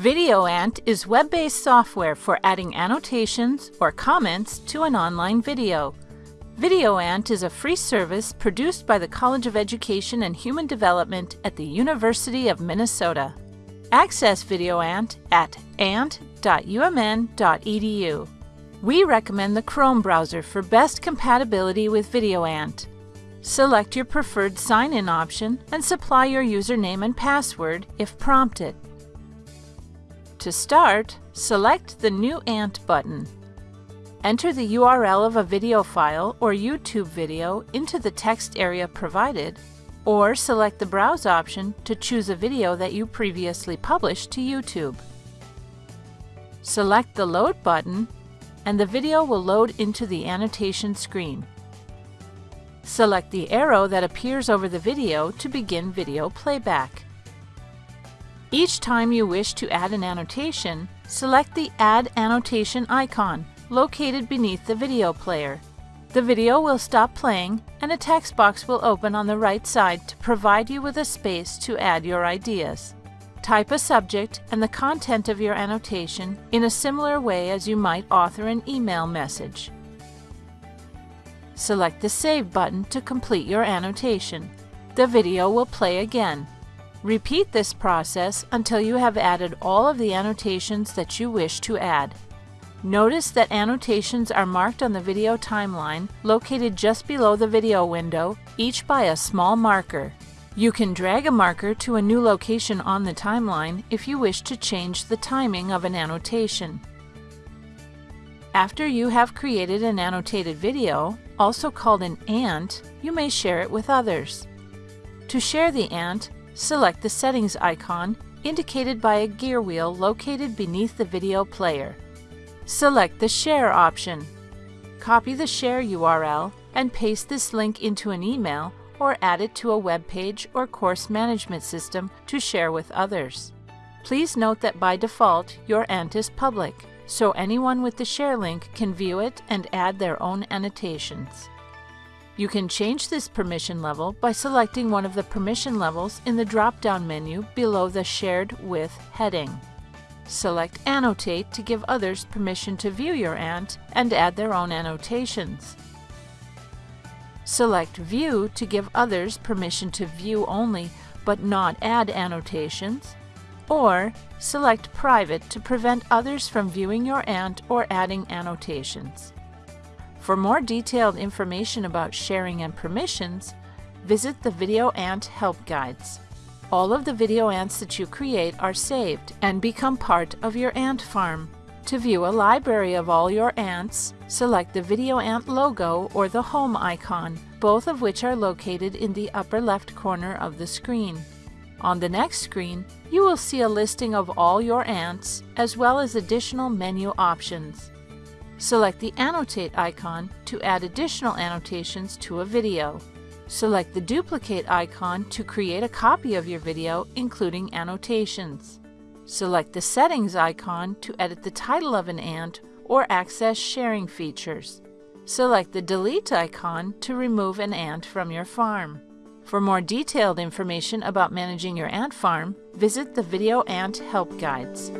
VideoAnt is web-based software for adding annotations or comments to an online video. VideoAnt is a free service produced by the College of Education and Human Development at the University of Minnesota. Access VideoAnt at ant.umn.edu. We recommend the Chrome browser for best compatibility with VideoAnt. Select your preferred sign-in option and supply your username and password if prompted. To start, select the New Ant button. Enter the URL of a video file or YouTube video into the text area provided, or select the Browse option to choose a video that you previously published to YouTube. Select the Load button, and the video will load into the annotation screen. Select the arrow that appears over the video to begin video playback. Each time you wish to add an annotation, select the Add Annotation icon located beneath the video player. The video will stop playing and a text box will open on the right side to provide you with a space to add your ideas. Type a subject and the content of your annotation in a similar way as you might author an email message. Select the Save button to complete your annotation. The video will play again Repeat this process until you have added all of the annotations that you wish to add. Notice that annotations are marked on the video timeline, located just below the video window, each by a small marker. You can drag a marker to a new location on the timeline if you wish to change the timing of an annotation. After you have created an annotated video, also called an ant, you may share it with others. To share the ant, select the settings icon indicated by a gear wheel located beneath the video player. Select the Share option. Copy the Share URL and paste this link into an email or add it to a web page or course management system to share with others. Please note that by default, your ANT is public, so anyone with the share link can view it and add their own annotations. You can change this permission level by selecting one of the permission levels in the drop-down menu below the Shared With heading. Select Annotate to give others permission to view your ANT and add their own annotations. Select View to give others permission to view only but not add annotations, or select Private to prevent others from viewing your ANT or adding annotations. For more detailed information about sharing and permissions, visit the Video Ant Help Guides. All of the video ants that you create are saved and become part of your ant farm. To view a library of all your ants, select the Video Ant logo or the Home icon, both of which are located in the upper left corner of the screen. On the next screen, you will see a listing of all your ants, as well as additional menu options. Select the Annotate icon to add additional annotations to a video. Select the Duplicate icon to create a copy of your video, including annotations. Select the Settings icon to edit the title of an ant or access sharing features. Select the Delete icon to remove an ant from your farm. For more detailed information about managing your ant farm, visit the Video Ant Help Guides.